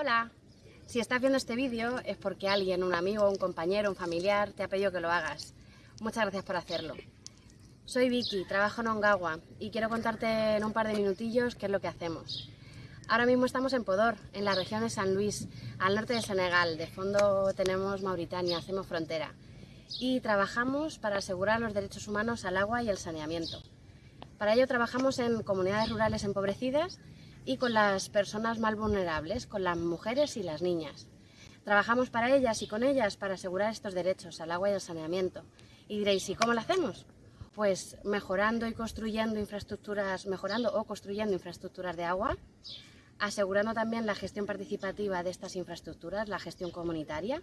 Hola, si estás viendo este vídeo es porque alguien, un amigo, un compañero, un familiar, te ha pedido que lo hagas. Muchas gracias por hacerlo. Soy Vicky, trabajo en Ongawa y quiero contarte en un par de minutillos qué es lo que hacemos. Ahora mismo estamos en Podor, en la región de San Luis, al norte de Senegal. De fondo tenemos Mauritania, hacemos frontera. Y trabajamos para asegurar los derechos humanos al agua y el saneamiento. Para ello trabajamos en comunidades rurales empobrecidas y con las personas más vulnerables, con las mujeres y las niñas. Trabajamos para ellas y con ellas para asegurar estos derechos al agua y al saneamiento. Y diréis, ¿y cómo lo hacemos? Pues mejorando y construyendo infraestructuras, mejorando o construyendo infraestructuras de agua, asegurando también la gestión participativa de estas infraestructuras, la gestión comunitaria,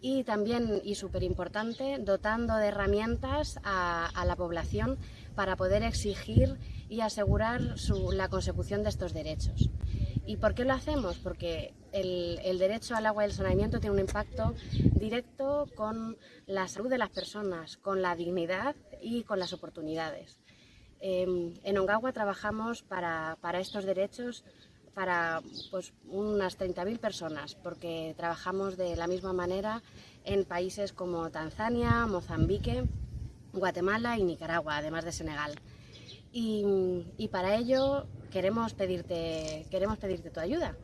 y también, y súper importante, dotando de herramientas a, la población para poder exigir y asegurar la consecución de estos derechos. ¿Y por qué lo hacemos? Porque el, derecho al agua y el saneamiento tiene un impacto directo con la salud de las personas, con la dignidad y con las oportunidades. Eh, en Ongawa trabajamos para, para estos derechos para pues, unas 30.000 personas, porque trabajamos de la misma manera en países como Tanzania, Mozambique, Guatemala y Nicaragua, además de Senegal. Y, para ello queremos pedirte, queremos pedirte tu ayuda,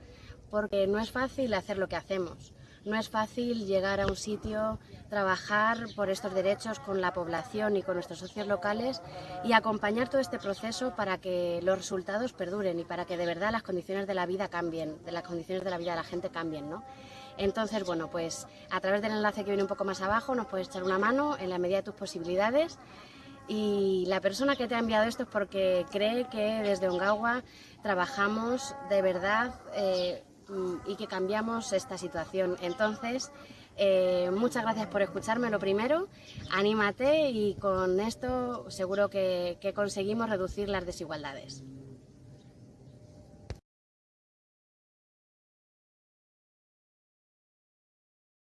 porque no es fácil hacer lo que hacemos. No es fácil llegar a un sitio, trabajar por estos derechos con la población y con nuestros socios locales y acompañar todo este proceso para que los resultados perduren y para que de verdad las condiciones de la vida cambien, de las condiciones de la vida de la gente cambien, ¿no? Entonces, bueno, pues a través del enlace que viene un poco más abajo nos puedes echar una mano en la medida de tus posibilidades y la persona que te ha enviado esto es porque cree que desde Ongawa trabajamos de verdad eh, y que cambiamos esta situación. Entonces, eh, muchas gracias por escucharme lo primero, anímate y con esto seguro que, que conseguimos reducir las desigualdades.